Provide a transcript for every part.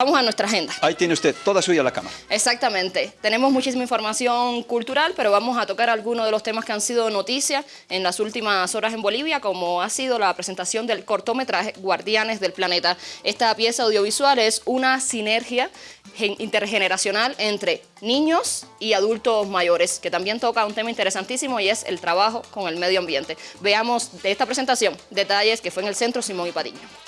Vamos a nuestra agenda. Ahí tiene usted, toda suya la cámara. Exactamente. Tenemos muchísima información cultural, pero vamos a tocar algunos de los temas que han sido noticias en las últimas horas en Bolivia, como ha sido la presentación del cortometraje Guardianes del Planeta. Esta pieza audiovisual es una sinergia intergeneracional entre niños y adultos mayores, que también toca un tema interesantísimo y es el trabajo con el medio ambiente. Veamos de esta presentación detalles que fue en el Centro Simón y Patiño.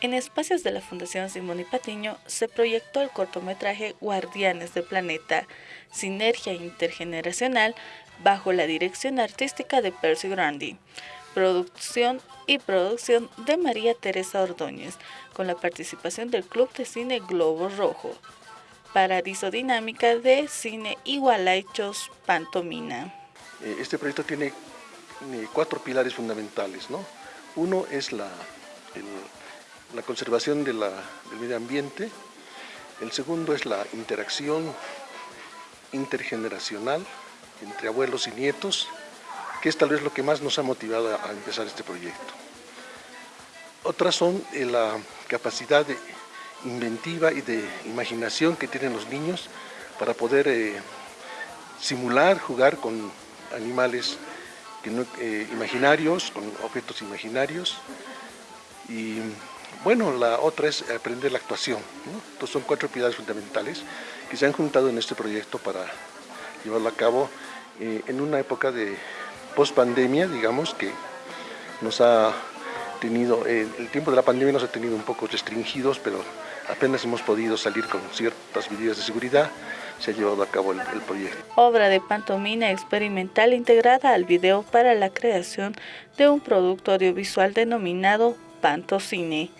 En espacios de la Fundación Simón y Patiño se proyectó el cortometraje Guardianes del Planeta, Sinergia Intergeneracional, bajo la dirección artística de Percy Grandi, producción y producción de María Teresa Ordóñez, con la participación del Club de Cine Globo Rojo, Paradiso Dinámica de Cine Igualaichos Pantomina. Eh, este proyecto tiene cuatro pilares fundamentales, ¿no? Uno es la, la conservación del medio ambiente, el segundo es la interacción intergeneracional entre abuelos y nietos, que es tal vez lo que más nos ha motivado a empezar este proyecto. Otras son eh, la capacidad de inventiva y de imaginación que tienen los niños para poder eh, simular, jugar con animales eh, imaginarios, con objetos imaginarios y bueno, la otra es aprender la actuación. Entonces son cuatro pilares fundamentales que se han juntado en este proyecto para llevarlo a cabo eh, en una época de post-pandemia, digamos, que nos ha tenido, eh, el tiempo de la pandemia nos ha tenido un poco restringidos, pero apenas hemos podido salir con ciertas medidas de seguridad, se ha llevado a cabo el, el proyecto. Obra de pantomina experimental integrada al video para la creación de un producto audiovisual denominado Pantocine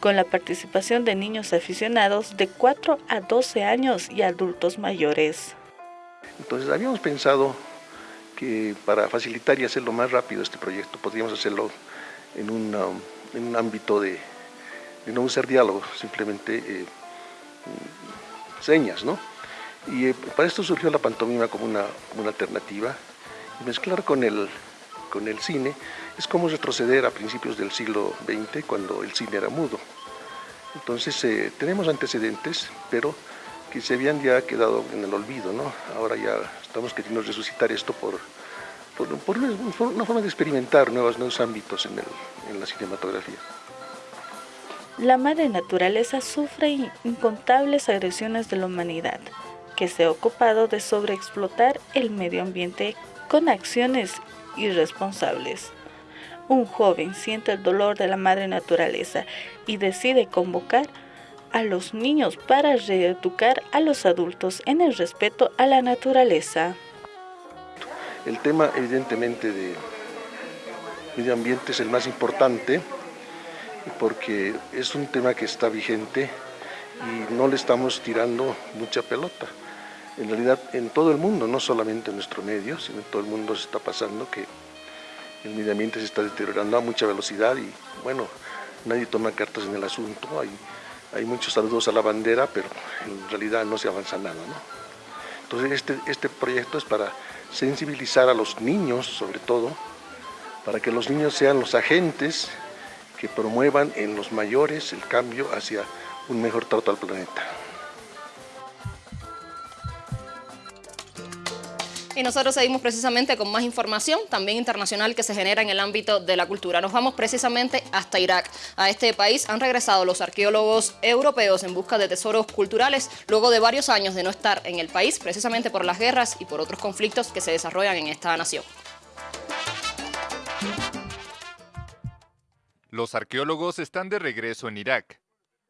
con la participación de niños aficionados de 4 a 12 años y adultos mayores. Entonces habíamos pensado que para facilitar y hacerlo más rápido este proyecto podríamos hacerlo en, un ámbito de, no usar diálogo, simplemente eh, señas, ¿no? Y eh, para esto surgió la pantomima como una, como una alternativa mezclar con el, con el cine es como retroceder a principios del siglo XX cuando el cine era mudo. Entonces eh, tenemos antecedentes, pero que se habían ya quedado en el olvido, ¿no? Ahora ya estamos queriendo resucitar esto por, por, una, forma de experimentar nuevos, nuevos ámbitos en, en la cinematografía. La madre naturaleza sufre incontables agresiones de la humanidad, que se ha ocupado de sobreexplotar el medio ambiente con acciones irresponsables. Un joven siente el dolor de la madre naturaleza y decide convocar a los niños para reeducar a los adultos en el respeto a la naturaleza. El tema evidentemente de medio ambiente es el más importante porque es un tema que está vigente y no le estamos tirando mucha pelota. En realidad en todo el mundo, no solamente en nuestro medio, sino en todo el mundo se está pasando que el medio ambiente se está deteriorando a mucha velocidad y bueno, nadie toma cartas en el asunto, hay, hay muchos saludos a la bandera, pero en realidad no se avanza nada. Entonces este, este proyecto es para sensibilizar a los niños, sobre todo, para que los niños sean los agentes que promuevan en los mayores el cambio hacia un mejor trato al planeta. Y nosotros seguimos precisamente con más información, también internacional, que se genera en el ámbito de la cultura. Nos vamos precisamente hasta Irak. A este país han regresado los arqueólogos europeos en busca de tesoros culturales, luego de varios años de no estar en el país, precisamente por las guerras y por otros conflictos que se desarrollan en esta nación. Los arqueólogos están de regreso en Irak.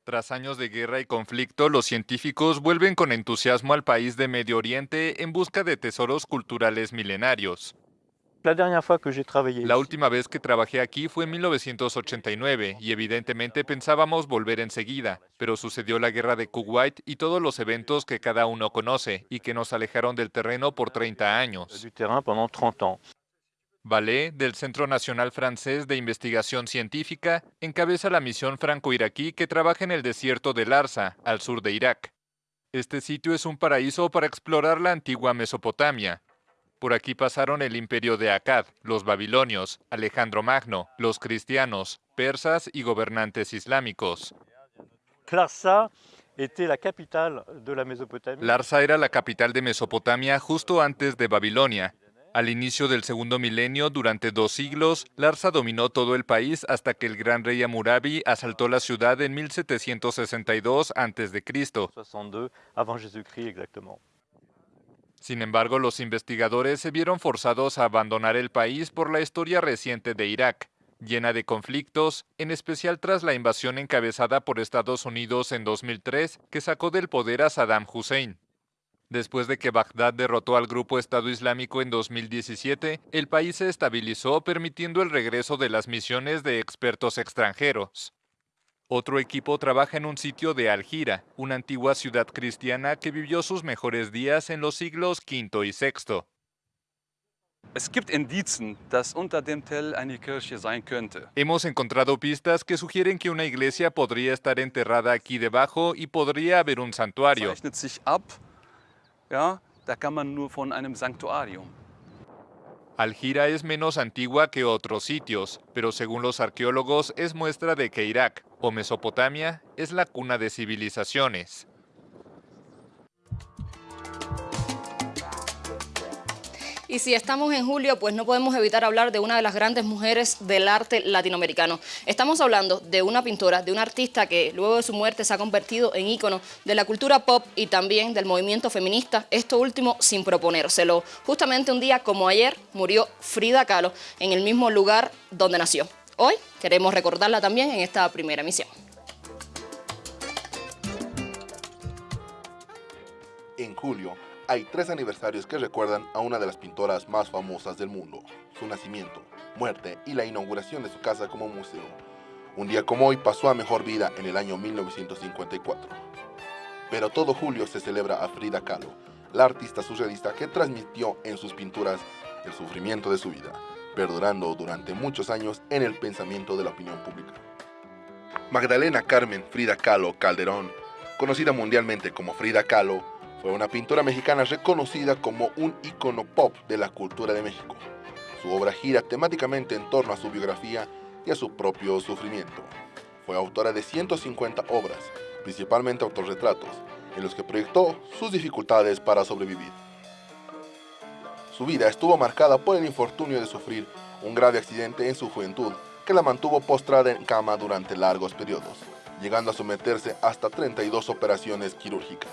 Tras años de guerra y conflicto, los científicos vuelven con entusiasmo al país de Medio Oriente en busca de tesoros culturales milenarios. La última vez que trabajé aquí fue en 1989 y evidentemente pensábamos volver enseguida, pero sucedió la guerra de Kuwait y todos los eventos que cada uno conoce y que nos alejaron del terreno por 30 años. Ballet, del Centro Nacional Francés de Investigación Científica, encabeza la misión franco-iraquí que trabaja en el desierto de Larsa, al sur de Irak. Este sitio es un paraíso para explorar la antigua Mesopotamia. Por aquí pasaron el imperio de Akkad, los babilonios, Alejandro Magno, los cristianos, persas y gobernantes islámicos. Larsa era la capital de Mesopotamia justo antes de Babilonia. Al inicio del segundo milenio, durante dos siglos, Larsa dominó todo el país hasta que el gran rey Amurabi asaltó la ciudad en 1762 a.C. Sin embargo, los investigadores se vieron forzados a abandonar el país por la historia reciente de Irak, llena de conflictos, en especial tras la invasión encabezada por Estados Unidos en 2003 que sacó del poder a Saddam Hussein. Después de que Bagdad derrotó al grupo Estado Islámico en 2017, el país se estabilizó permitiendo el regreso de las misiones de expertos extranjeros. Otro equipo trabaja en un sitio de Algira, una antigua ciudad cristiana que vivió sus mejores días en los siglos V y VI. Hemos encontrado pistas que sugieren que una iglesia podría estar enterrada aquí debajo y podría haber un santuario. Algira es menos antigua que otros sitios, pero según los arqueólogos es muestra de que Irak o Mesopotamia es la cuna de civilizaciones. Y si estamos en julio, pues no podemos evitar hablar de una de las grandes mujeres del arte latinoamericano. Estamos hablando de una pintora, de una artista que luego de su muerte se ha convertido en ícono de la cultura pop y también del movimiento feminista, esto último sin proponérselo. Justamente un día como ayer murió Frida Kahlo en el mismo lugar donde nació. Hoy queremos recordarla también en esta primera emisión. En julio, hay tres aniversarios que recuerdan a una de las pintoras más famosas del mundo, su nacimiento, muerte y la inauguración de su casa como museo. Un día como hoy pasó a mejor vida en el año 1954. Pero todo julio se celebra a Frida Kahlo, la artista surrealista que transmitió en sus pinturas el sufrimiento de su vida, perdurando durante muchos años en el pensamiento de la opinión pública. Magdalena Carmen Frida Kahlo Calderón, conocida mundialmente como Frida Kahlo, fue una pintora mexicana reconocida como un icono pop de la cultura de México. Su obra gira temáticamente en torno a su biografía y a su propio sufrimiento. Fue autora de 150 obras, principalmente autorretratos, en los que proyectó sus dificultades para sobrevivir. Su vida estuvo marcada por el infortunio de sufrir un grave accidente en su juventud que la mantuvo postrada en cama durante largos periodos, llegando a someterse hasta 32 operaciones quirúrgicas.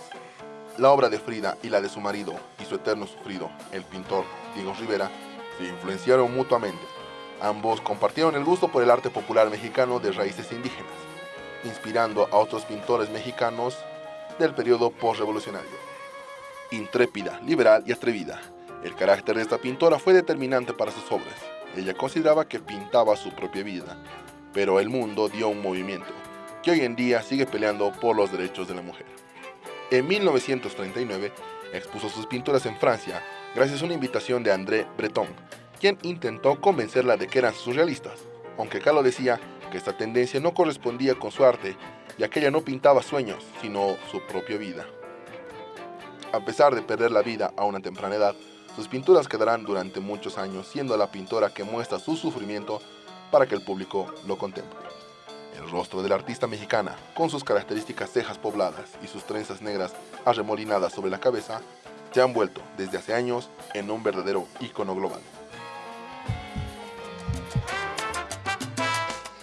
La obra de Frida y la de su marido y su eterno sufrido, el pintor Diego Rivera, se influenciaron mutuamente. Ambos compartieron el gusto por el arte popular mexicano de raíces indígenas, inspirando a otros pintores mexicanos del periodo postrevolucionario. Intrépida, liberal y atrevida, el carácter de esta pintora fue determinante para sus obras. Ella consideraba que pintaba su propia vida, pero el mundo dio un movimiento que hoy en día sigue peleando por los derechos de la mujer. En 1939 expuso sus pinturas en Francia gracias a una invitación de André Breton, quien intentó convencerla de que eran surrealistas, aunque Kahlo decía que esta tendencia no correspondía con su arte, ya que ella no pintaba sueños, sino su propia vida. A pesar de perder la vida a una temprana edad, sus pinturas quedarán durante muchos años siendo la pintora que muestra su sufrimiento para que el público lo contemple. El rostro de la artista mexicana, con sus características cejas pobladas y sus trenzas negras arremolinadas sobre la cabeza, se han vuelto desde hace años en un verdadero ícono global.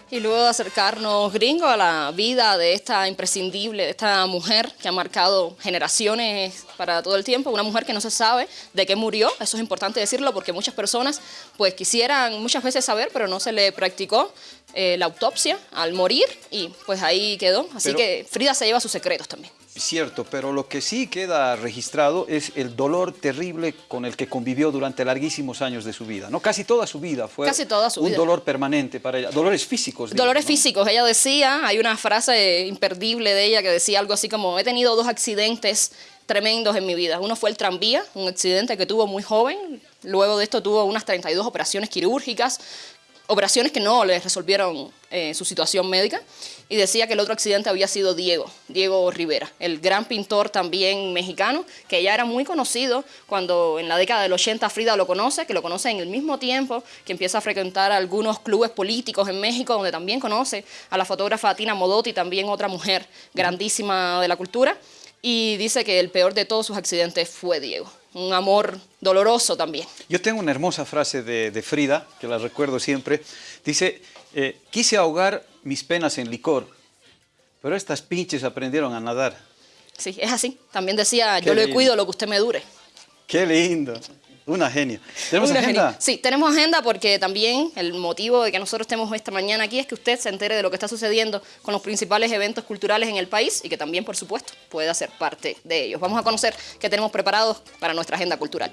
Y luego de acercarnos, gringo, a la vida de esta imprescindible, de esta mujer que ha marcado generaciones para todo el tiempo, una mujer que no se sabe de qué murió, eso es importante decirlo porque muchas personas pues quisieran muchas veces saber, pero no se le practicó eh, la autopsia al morir y pues ahí quedó. Así que Frida se lleva sus secretos también. Cierto, pero lo que sí queda registrado es el dolor terrible con el que convivió durante larguísimos años de su vida. ¿no? Casi toda su vida fue un dolor permanente para ella. Dolores físicos. Dolores físicos. Ella decía, hay una frase imperdible de ella que decía algo así como, he tenido dos accidentes tremendos en mi vida. Uno fue el tranvía, un accidente que tuvo muy joven. Luego de esto tuvo unas 32 operaciones quirúrgicas operaciones que no les resolvieron eh, su situación médica y decía que el otro accidente había sido Diego, Diego Rivera, el gran pintor también mexicano, que ya era muy conocido cuando en la década del 80 Frida lo conoce, que lo conoce en el mismo tiempo, que empieza a frecuentar algunos clubes políticos en México, donde también conoce a la fotógrafa Tina Modotti, también otra mujer grandísima de la cultura, y dice que el peor de todos sus accidentes fue Diego un amor doloroso también. Yo tengo una hermosa frase de, Frida, que la recuerdo siempre. Dice, eh, quise ahogar mis penas en licor, pero estas pinches aprendieron a nadar. Sí, es así. También decía, yo le cuido lo que usted me dure. Qué lindo. Una genia. ¿Tenemos agenda? Sí, tenemos agenda porque también el motivo de que nosotros estemos esta mañana aquí es que usted se entere de lo que está sucediendo con los principales eventos culturales en el país y que también, por supuesto, pueda ser parte de ellos. Vamos a conocer qué tenemos preparados para nuestra agenda cultural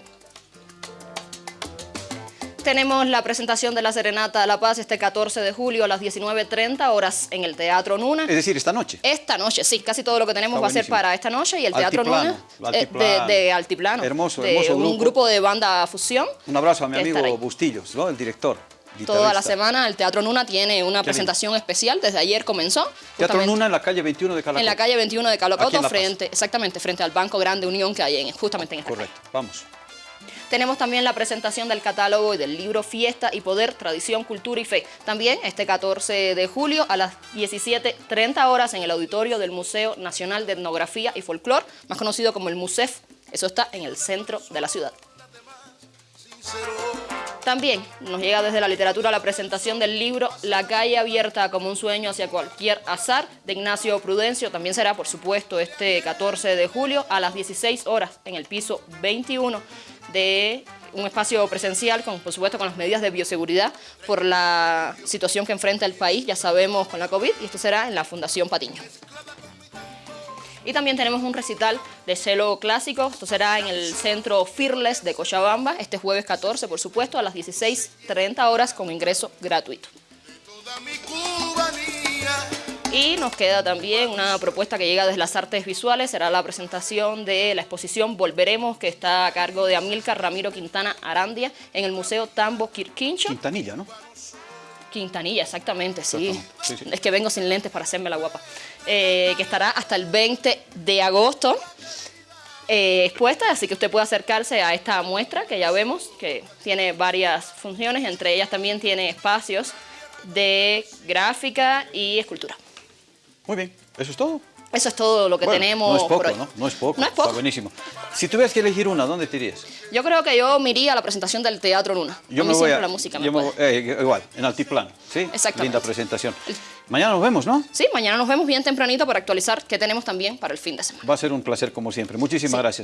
tenemos la presentación de la Serenata de la Paz este 14 de julio a las 19.30 horas en el Teatro Nuna. Es decir, esta noche. Esta noche, sí. Casi todo lo que tenemos va a ser para esta noche y el Teatro Nuna eh, de, Altiplano. Hermoso, hermoso Un grupo de banda fusión. Un abrazo a mi amigo Bustillos, ¿no? el director. Toda la semana el Teatro Nuna tiene una presentación especial, desde ayer comenzó. Teatro Nuna en la calle 21 de Calacoto. En la calle 21 de Calacoto, frente, exactamente, frente al Banco Grande Unión que hay en, justamente en esta Correcto, vamos. Tenemos también la presentación del catálogo y del libro Fiesta y Poder, Tradición, Cultura y Fe. También este 14 de julio a las 17.30 horas en el auditorio del Museo Nacional de Etnografía y Folclor, más conocido como el MUSEF. Eso está en el centro de la ciudad. También nos llega desde la literatura la presentación del libro La calle abierta como un sueño hacia cualquier azar de Ignacio Prudencio. También será, por supuesto, este 14 de julio a las 16 horas en el piso 21 de un espacio presencial, con, por supuesto con las medidas de bioseguridad por la situación que enfrenta el país, ya sabemos, con la COVID, y esto será en la Fundación Patiño. Y también tenemos un recital de celo clásico, esto será en el Centro Fearless de Cochabamba, este jueves 14, por supuesto, a las 16.30 horas con ingreso gratuito. Y nos queda también una propuesta que llega desde las artes visuales, será la presentación de la exposición Volveremos, que está a cargo de Amilcar Ramiro Quintana Arandia en el Museo Tambo Quirquincho. Quintanilla, ¿no? Quintanilla, exactamente, sí. Es que vengo sin lentes para hacerme la guapa. Eh, que estará hasta el 20 de agosto eh, expuesta, así que usted puede acercarse a esta muestra que ya vemos, que tiene varias funciones, entre ellas también tiene espacios de gráfica y escultura. Muy bien, ¿eso es todo? Eso es todo lo que tenemos no es poco, ¿no? No es poco, no es poco. Está buenísimo. Si tuvieras que elegir una, ¿dónde te irías? Yo creo que yo me iría a la presentación del Teatro Luna. Yo a me voy a, la música me, eh, Igual, en altiplano, ¿sí? Linda presentación. Mañana nos vemos, ¿no? Sí, mañana nos vemos bien tempranito para actualizar qué tenemos también para el fin de semana. Va a ser un placer como siempre. Muchísimas gracias.